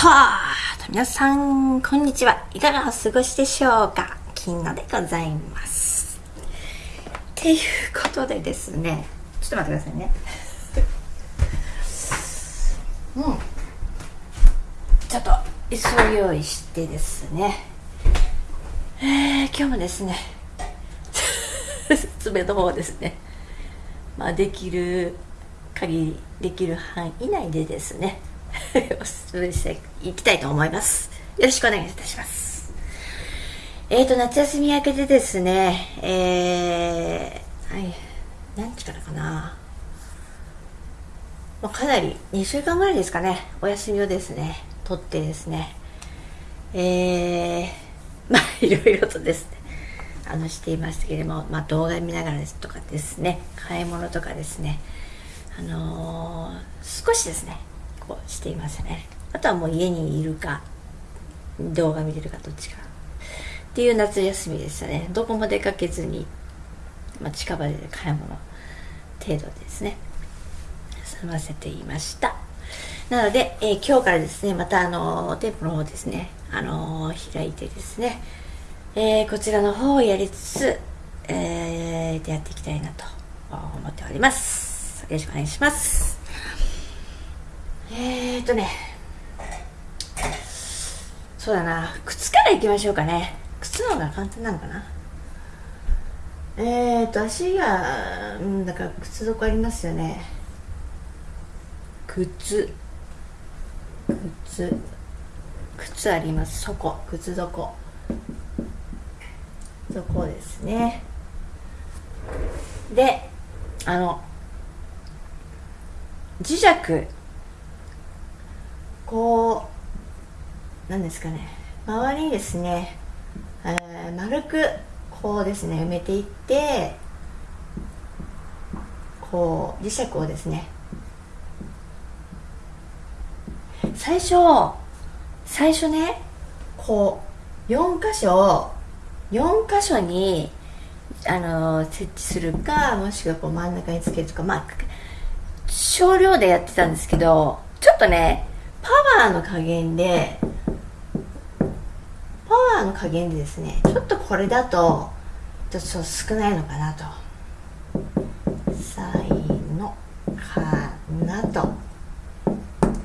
と皆さん、こんにちは。いかがお過ごしでしょうか？金野でございます。っていうことでですね、ちょっと待ってくださいね。うん。ちょっと、椅子を用意してですね、えー、今日もですね、爪の方ですね、まあ、できる限り、できる範囲内でですね、おすすめしていきたいと思います。よろしくお願いいたします。えーと、夏休み明けでですね、えー、はい、何日からかな。まあ、かなり2週間ぐらいですかね、お休みをですね、取ってですね、えー、まあ、いろいろとですね、あの、していましたけれども、まあ、動画見ながらですとかですね、買い物とかですね、あのー、少しですね、していますね。あとはもう家にいるか動画見てるかどっちかっていう夏休みでしたね。どこも出かけずに、まあ、近場で買い物程度ですね。済ませていました。なので、えー、今日からですねまたあの店舗の方ですねあのー、開いてですね、えー、こちらの方をやりつつ、えー、やっていきたいなと思っております。よろしくお願いします。えーとね。そうだな。靴からいきましょうかね。靴の方が簡単なのかな。えーと足がうんだから靴底ありますよね。靴。靴。靴あります。そこ靴底。そこですね。であの磁石。こうなんですかね。周りにですね、えー、丸くこうですね埋めていってこう磁石をですね最初最初ねこう4箇所4箇所にあの設置するかもしくはこう真ん中につけるとかまあ少量でやってたんですけどちょっとねパワーの加減でパワーの加減でですねちょっとこれだとちょっと少ないのかなと。才のかなと。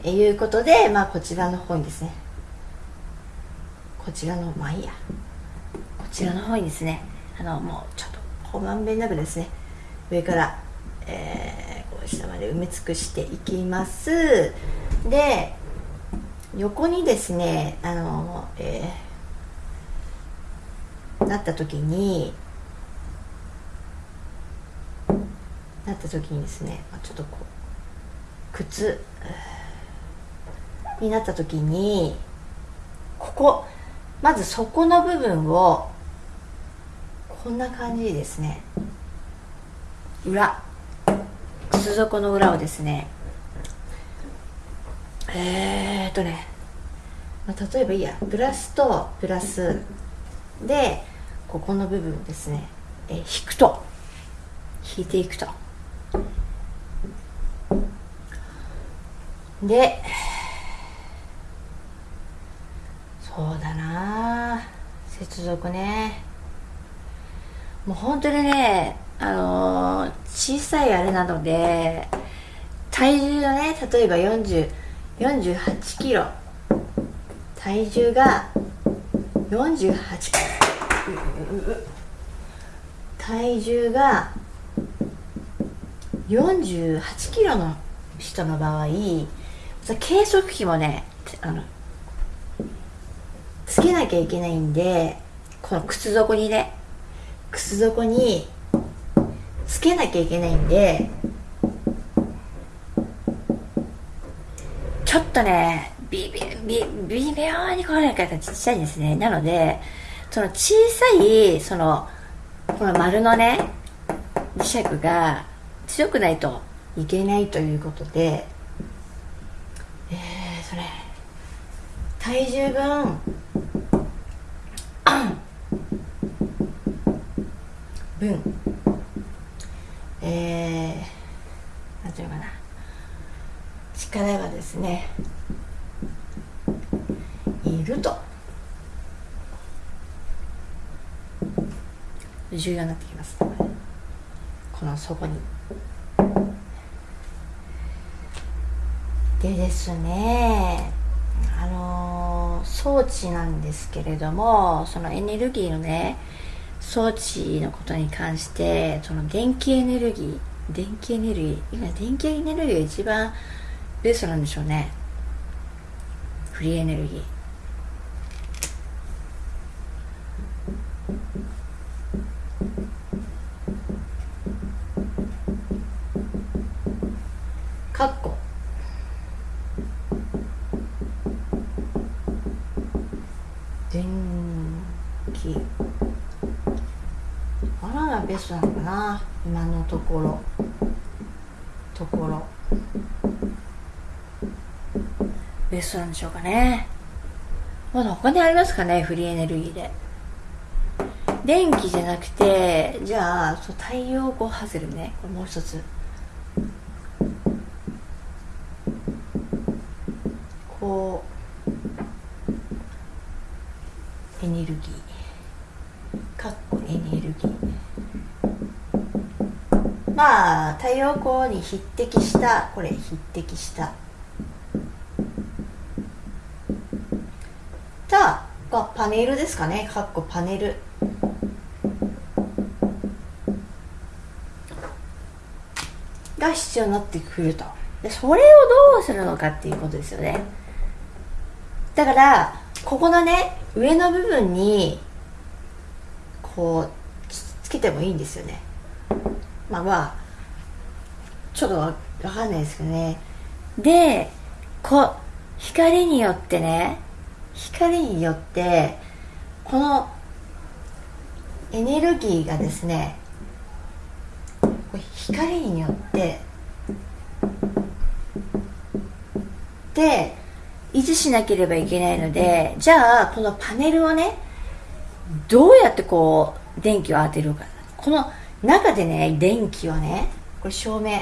いうことでまあこちらの方にですね。こちらのまあいいや。こちらの方にですねあのもうちょっとこうまんべんなくですね上から、えー、こう下まで埋め尽くしていきます。で横にですねあの、えー、なった時になった時にですねちょっとこう靴になった時にここまず底の部分をこんな感じですね。裏靴底の裏をですねえー、とね、まあ、例えばいいや。プラスとプラス。でここの部分ですね、え引くと。引いていくと。でそうだな。接続ね。もう本当にねあのー、小さいあれなので体重がね例えば40 48キロ。体重が48体重が48キロの人の場合計測器もねあのつけなきゃいけないんでこの靴底にね靴底につけなきゃいけないんでちょっとね、微微妙にこの中がちっちゃいんですね。なので、その小さい、その、この丸のね、磁石が強くないといけないということで、えー、それ、体重分、分、えー、なんていうのかな。がですねいると。重要になってきます。この底に。でですねあの、装置なんですけれどもそのエネルギーのね装置のことに関してその電気エネルギー電気エネルギー今電気エネルギーが一番ベストなんでしょうね。フリーエネルギー。かっこ電気。あらがベストなのかな。今のところ。ところ。ベストなんでしょうかね。まだ他にありますかねフリーエネルギーで。電気じゃなくてじゃあそう太陽光ハズルね。これもう一つ。こうエネルギー。かっこエネルギー。まあ太陽光に匹敵したこれ匹敵した。たパネルですかね。かっこパネル。が必要になってくると。でそれをどうするのかっていうことですよね。だからここのね上の部分にこうつけてもいいんですよね。まあまあちょっとわかんないですけどね。でこう光によってね光によってこのエネルギーがですね光によってで維持しなければいけないのでじゃあこのパネルをねどうやってこう電気を当てるか。この中でね電気をねこれ照明。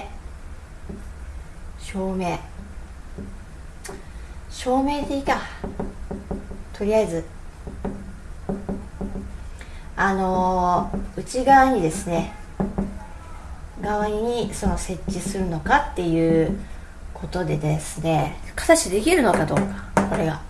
照明。照明でいいかとりあえずあのー、内側にですね側にその設置するのかっていうことでですね形できるのかどうかこれが。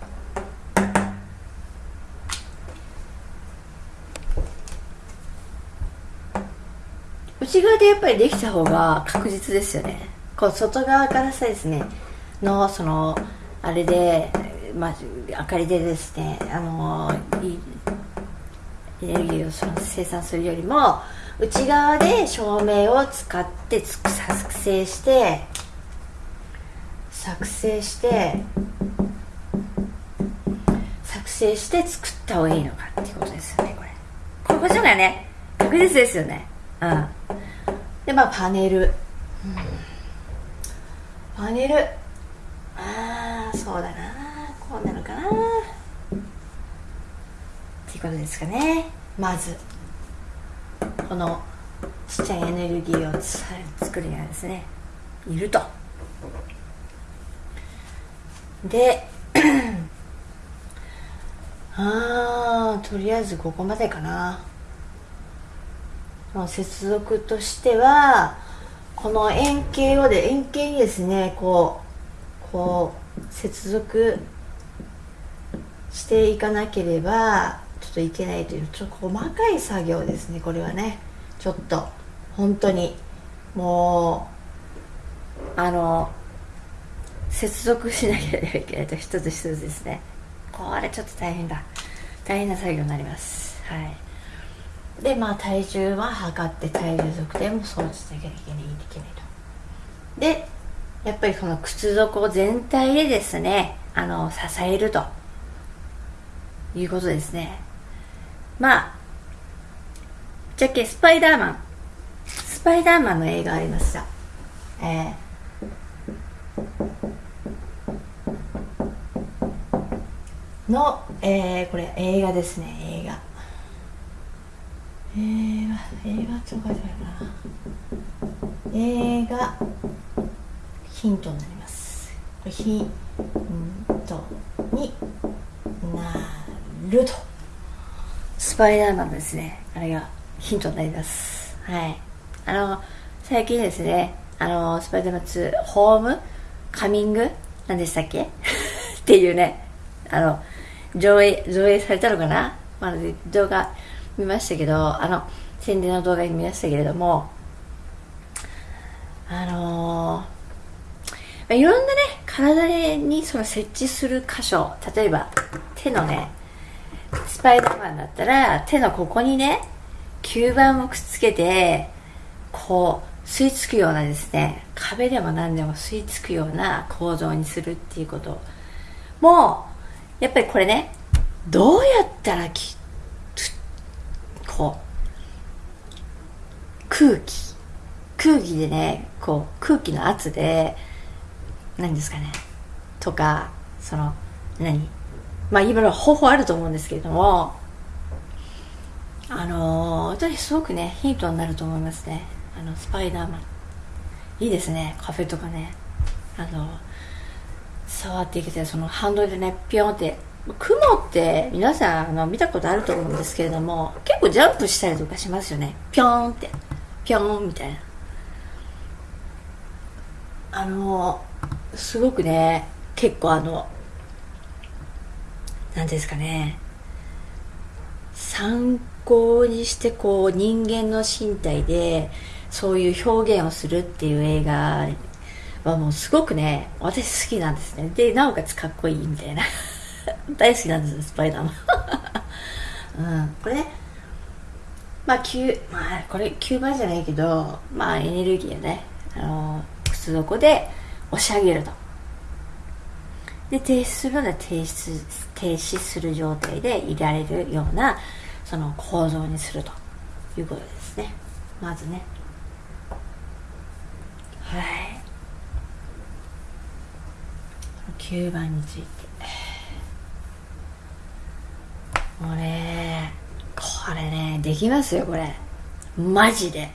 内側でやっぱりできた方が確実ですよね。こう外側からさですねのそのあれでまあ、明かりでですねあのエネルギーを生産するよりも内側で照明を使って作成して作成して作成して作った方がいいのかっていうことですよねこれ。ここじゃないね。確実ですよね。うん。でまあパネル、うん、パネル。ああそうだなこうなのかなっていうことですかね。まずこのちっちゃいエネルギーを作るにはですねいると。で ああとりあえずここまでかな。接続としてはこの円形をで円形にですねこうこう接続していかなければちょっといけないというちょっと細かい作業ですねこれはね。ちょっと本当に。もうあの接続しなければいけないと一つ一つですね。これちょっと大変だ。大変な作業になります。はい。でまあ体重は測って体重測定も装置しなきゃいけないいけないと。でやっぱりこの靴底全体でですねあの支えるということですね。まあじゃけスパイダーマン。スパイダーマンの映画ありました。えー、の、えー、これ映画ですね映画。映画映画って書いてあるかな。映画ヒントになります。ヒントになると。スパイダーマンですね。あれがヒントになります。はい。あの最近ですねあのスパイダーマン2ホームカミング何でしたっけ？っていうねあの上映上映されたのかな、まあ、動画見ましたけどあの宣伝の動画に見ましたけれどもあのー、いろんなね体にその設置する箇所例えば手のねスパイダーマンだったら手のここにね吸盤をくっつけてこう吸い付くようなですね壁でも何でも吸い付くような構造にするっていうこともやっぱりこれねどうやったらきこう空気空気でねこう空気の圧で何ですかねとかその何？まあいろいろ方法あると思うんですけれどもあのー、私すごくねヒントになると思いますね。あのスパイダーマン。いいですねカフェとかね。あの触っていけてそのハンドルでねピョンって雲って皆さんあの見たことあると思うんですけれども結構ジャンプしたりとかしますよね。ピョンって。ピョンみたいな。あのすごくね結構あの何ですかね。参考にしてこう人間の身体でそういう表現をするっていう映画はもうすごくね私好きなんですね。でなおかつかっこいいみたいな。大好きなんですスパイダーマン。うん。これねまあ9まあこれ9番じゃないけどまあエネルギーをねあの靴底で押し上げると。で停止するのは停止停止する状態でいられるようなその構造にするということですね。まずね。はい。9番について。もうねこれねできますよこれ。マジで。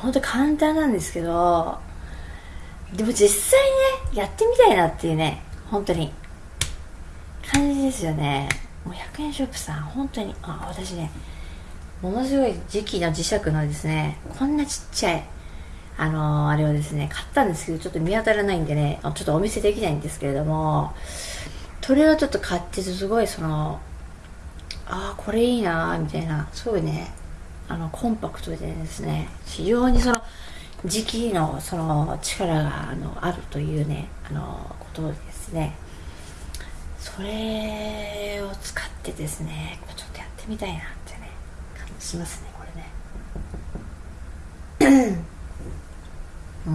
本当簡単なんですけどでも実際ねやってみたいなっていうね本当に。感じですよね。もう100円ショップさん本当にあ私ねものすごい磁気の磁石のですねこんなちっちゃいあのー、あれをですね買ったんですけどちょっと見当たらないんでねちょっとお見せできないんですけれどもそれをちょっと買ってすごいそのああこれいいなみたいなすごいねあのコンパクトでですね非常にその磁気のその力があのあるというねあのことですね。それを使ってですねちょっとやってみたいなってね感じしますねこれね。うん。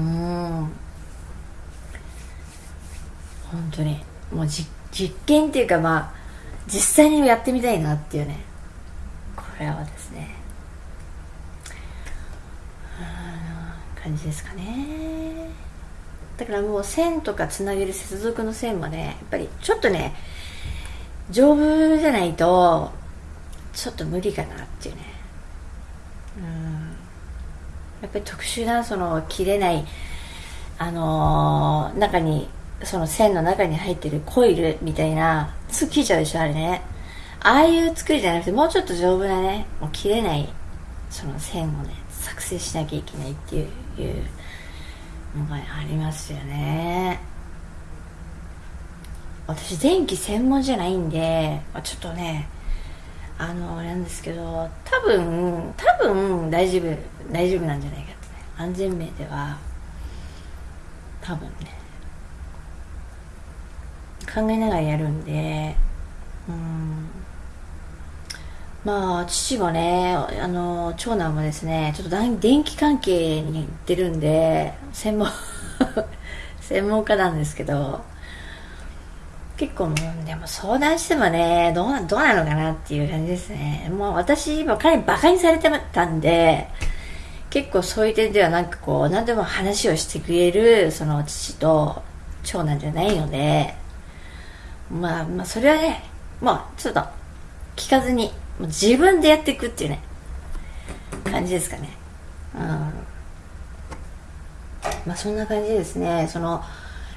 本当にもう実実験っていうかまあ実際にやってみたいなっていうねこれはですね。感じですかね。だからもう線とかつなげる接続の線もねやっぱりちょっとね丈夫じゃないとちょっと無理かなっていうね。うん。やっぱり特殊なその切れないあのー、中にその線の中に入ってるコイルみたいなすぐ切れちゃうでしょあれね。ああいう作りじゃなくてもうちょっと丈夫なねもう切れないその線をね作成しなきゃいけないっていうのがありますよね。私電気専門じゃないんでちょっとねあのあれなんですけど多分多分大丈夫大丈夫なんじゃないかってね。安全面では多分ね。考えながらやるんでうん。まあ父もねあの長男もですねちょっと電気関係に行ってるんで専門 専門家なんですけど結構もうでも相談してもねどうなどうなのかなっていう感じですね。もう私今彼にバカにされてたんで結構そういう点ではなんかこう何でも話をしてくれるその父と長男じゃないのでまあまあそれはねまあちょっと聞かずに自分でやっていくっていうね感じですかね。うん。まあそんな感じですね。その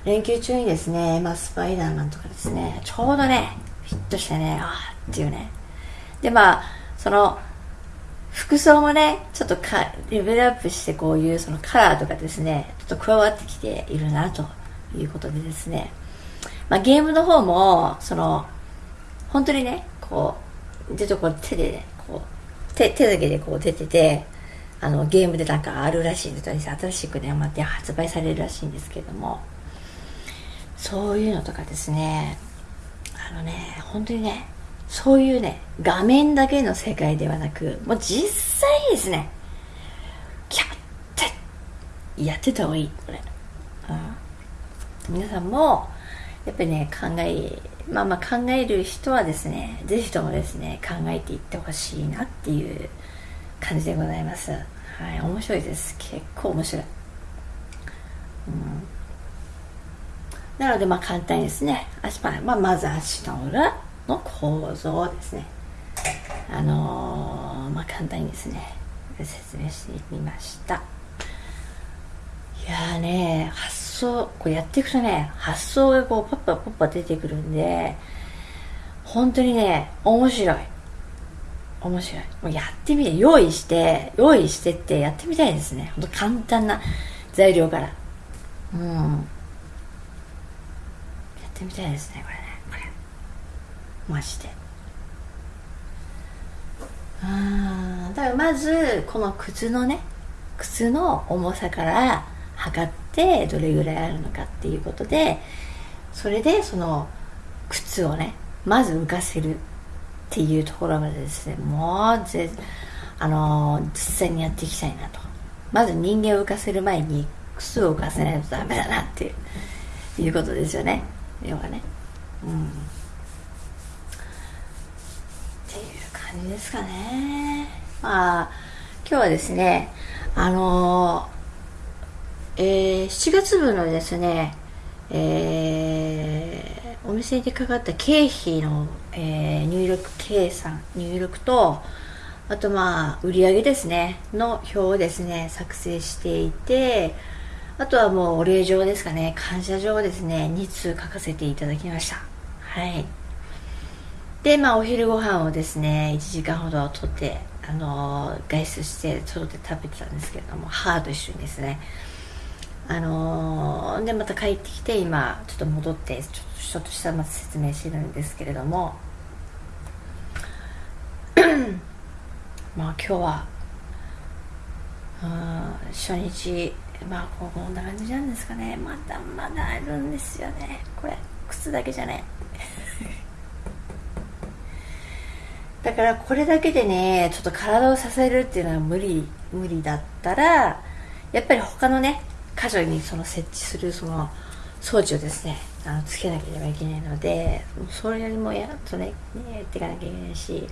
連休中にですね、まあ、スパイダーマンとかですねちょうどねフィットしてねああっていうね。でまあその服装もねちょっとかレベルアップしてこういうそのカラーとかですねちょっと加わってきているなということでですね、まあ、ゲームの方もその本当にねこちょっとこう手でねこう手手だけでこう出ててあのゲームでなんかあるらしいんです新しくねまた発売されるらしいんですけども。そういうのとかですね。あのね本当にねそういうね画面だけの世界ではなくもう実際ですねキャッてやってた方がいいこれ、うん、皆さんもやっぱりね考えまあまあ考える人はですねぜひともですね考えていってほしいなっていう感じでございます。はい面白いです。結構面白い、うん、なのでまあ簡単にですね足パン、まあ、まず足の裏の構造をですね。あのー、まあ簡単にですね説明してみました。いやーね発想こうやっていくとね発想がこうパッパパッパ出てくるんで本当にね面白い面白い。もうやってみて、用意して、用意してってやってみたいですね。ほんと簡単な材料から。うん。やってみたいですね、これね。これ。マジで。あだからまず、この靴のね、靴の重さから測ってどれぐらいあるのかっていうことで、それでその靴をね、まず浮かせるっていうところまでですねもうぜあの、実際にやっていきたいなと。まず人間を浮かせる前に靴を浮かせないとダメだなっていういうことですよね。要はね。うん。っていう感じですかね。まあ今日はですねあのー、えー、7月分のですねえーお店にかかった経費の、えー、入力計算入力とあとまあ売上ですねの表をですね作成していてあとはもうお礼状ですかね感謝状をですね2通書かせていただきました。はい。でまあお昼ご飯をですね1時間ほどとってあのー、外出して外で食べてたんですけれども母と一緒にですね。あのー、でまた帰ってきて今ちょっと戻ってちょっとちょっとしたまず説明してるんですけれども。まあ今日は初日まあこんな感じなんですかね。まだまだあるんですよね。これ靴だけじゃね だからこれだけでねちょっと体を支えるっていうのは無理無理だったらやっぱり他のね箇所にその設置するその装置をですねあのつけなければいけないのでそれよりもやっとねやっていかなきゃいけないし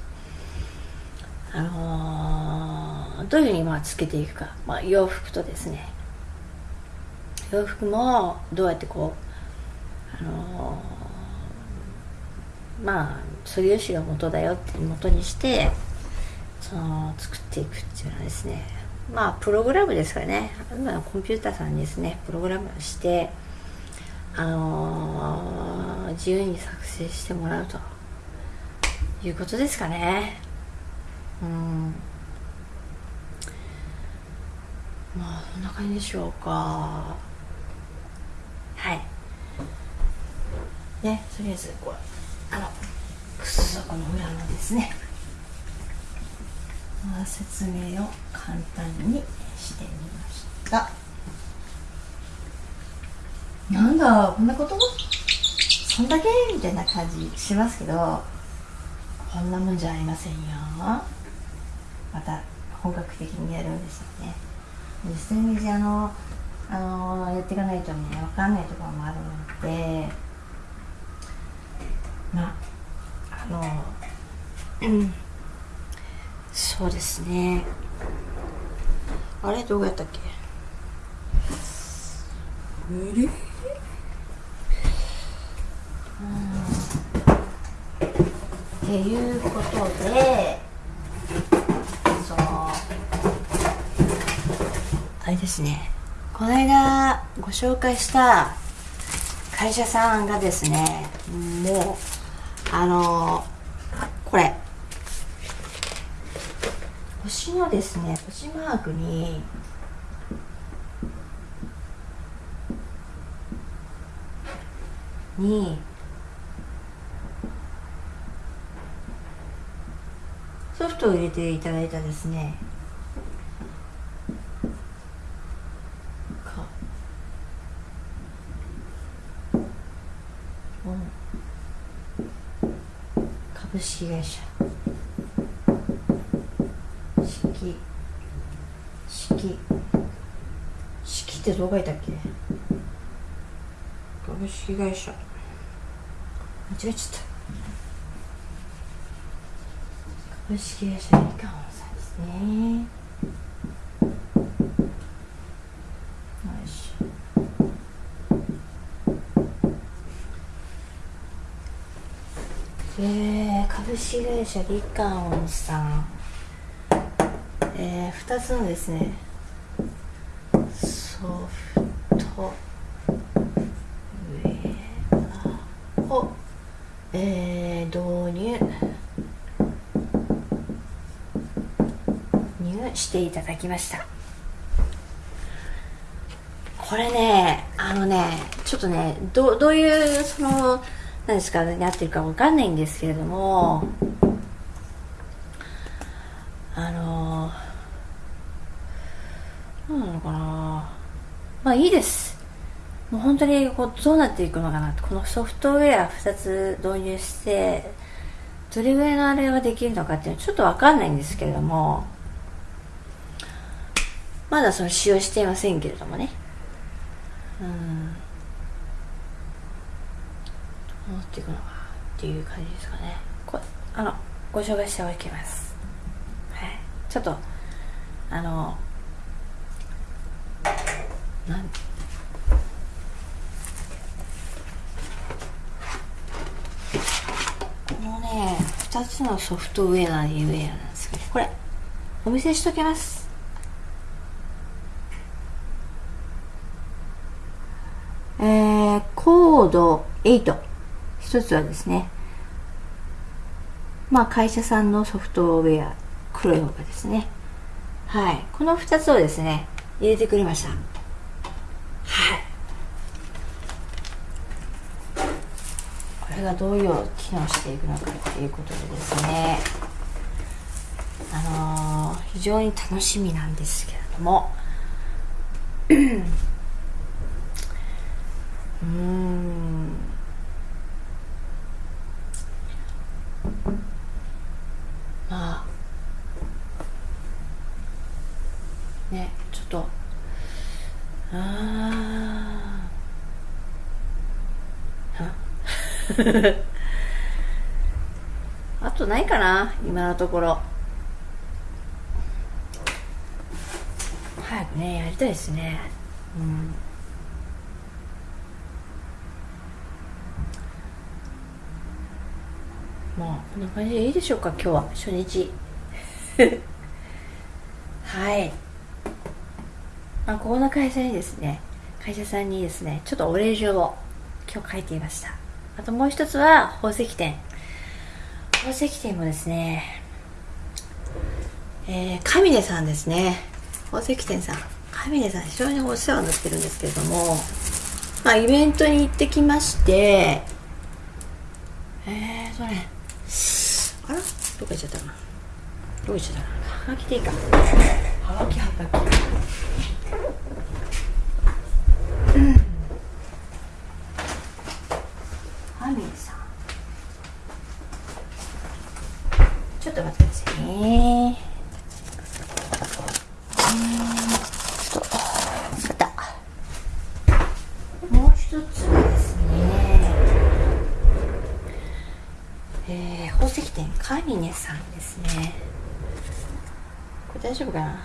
あのー、どういうふうにまあつけていくか、まあ、洋服とですね。洋服もどうやってこうあのー、まあ素粒子が元だよって元にしてその作っていくっていうのはですねまあプログラムですかね。今コンピューターさんにですね。プログラムしてあのー、自由に作成してもらうと。いうことですかね。うん。まあそんな感じでしょうか。はい。ねとりあえずこれあの靴底の裏のですね、説明を簡単にしてみました。なんだこんなこと？そんだけ？みたいな感じしますけどこんなもんじゃありませんよ。また本格的にやるんですよね実際にあのあのやっていかないとね分かんないところもあるのでまああのうんそうですね。あれどうやったっけ？無理。っていうことでそのあれですね。この間ご紹介した会社さんがですねもうあのこれ星のですね星マークににソフトを入れていただいたですね株式会社式式式ってどう書いたっけ？株式会社。間違えちゃった。株式会社みかんさんですね。よしえー、株式会社リカオンさん。えー、2つのですねソフトウェアを、えー、導入。入していただきました。これねあのねちょっとねどどういうその何ですかなってるかわかんないんですけれども。あの何なのかな。まあいいです。当にこうどうなっていくのかなこのソフトウェア2つ導入してどれぐらいのあれができるのかっていうのはちょっとわかんないんですけれどもまだその使用していませんけれどもね。うん。どうなっていくのかっていう感じですかね。こあのご紹介しておきます。はい。ちょっとあのなんこのね2つのソフトウェアウェアなんですけどこれお見せしときます。えー、コード8一つはですねまあ会社さんのソフトウェア黒い方がですね。はい。この2つをですね入れてくれましたはいこれがどういう機能していくのかっていうことでですね。あのー、非常に楽しみなんですけれども。うんまあねちょっとあ あとないかな今のところ。早くねやりたいですね。うん。まあこんな感じでいいでしょうか今日は。初日。はい。あここの会社にですね会社さんにですねちょっとお礼状を今日書いていました。あともう一つは宝石店。宝石店もですねえー、神根さんですね。宝石店さん。神根さん非常にお世話になってるんですけれどもまあイベントに行ってきましてえーとねあらどこ行っちゃったかなどこ行っちゃったかなはがきでいいか。はがきはがきうんハミさんちょっと待ってくださいねちょっとあったもう一つはですねえー、宝石店カミネさんですね。これ大丈夫かな？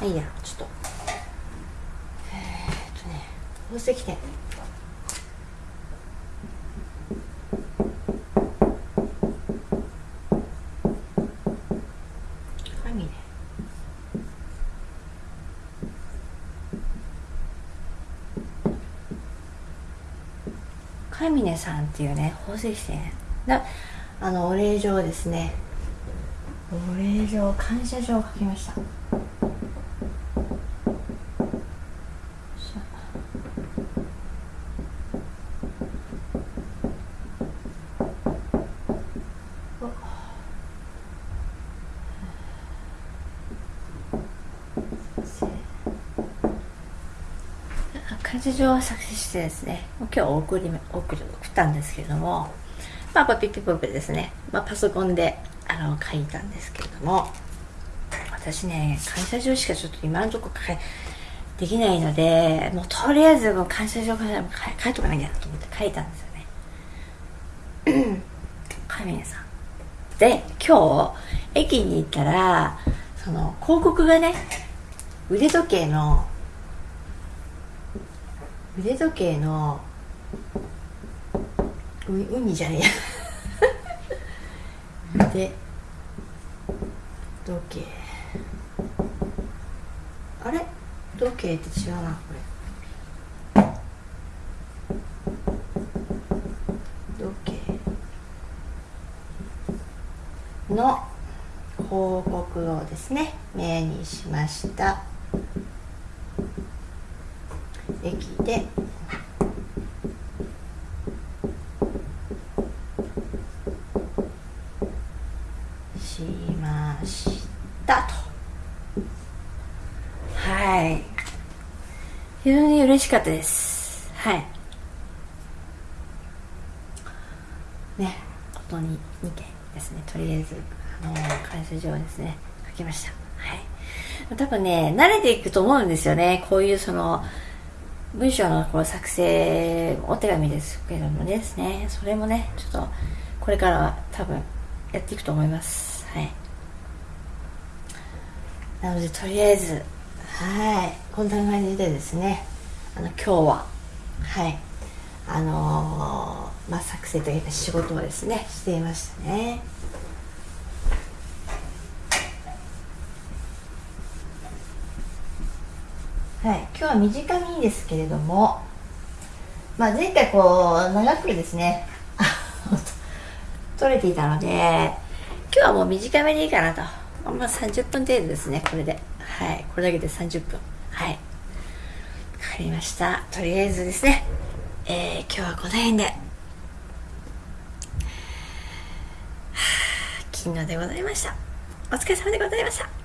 あいいや。ちょっと。えー、っとね宝石店カミネさんっていうね宝石店。なあのお礼状ですね。お礼状感謝状を書きました。感謝状は作成してですね今日送り送り送ったんですけれども。まあこれピッピポップですね、まあ、パソコンであの書いたんですけれども。私ね感謝状しかちょっと今のところ書いできないのでもうとりあえずもう感謝状から書いとかなきゃなと思って書いたんですよね。神谷さん。で今日駅に行ったらその広告がね腕時計の腕時計のうウニじゃねえや。腕時計。あれ？時計って違うなこれ。時計。の広告をですね目にしました。駅でしましたとはい非常に嬉しかったです。はい。ね本当に2件ですね。とりあえずあの感謝状ですね。書きました。はい。多分ね慣れていくと思うんですよね。こういうその文章のこう作成お手紙ですけどもですね。それもねちょっとこれからは多分やっていくと思います。はい。なのでとりあえずはい。こんな感じでですねあの今日ははい。あのー、まあ作成というか仕事をですねしていましたね。はい、今日は短いんですけれども、まあ、前回こう長くですね 取れていたので今日はもう短めでいいかなと、まあ、30分程度ですねこれで。はい。これだけで30分。はい。わかりました。とりあえずですね、えー、今日はこの辺で、はあ、金のでございました。お疲れ様でございました。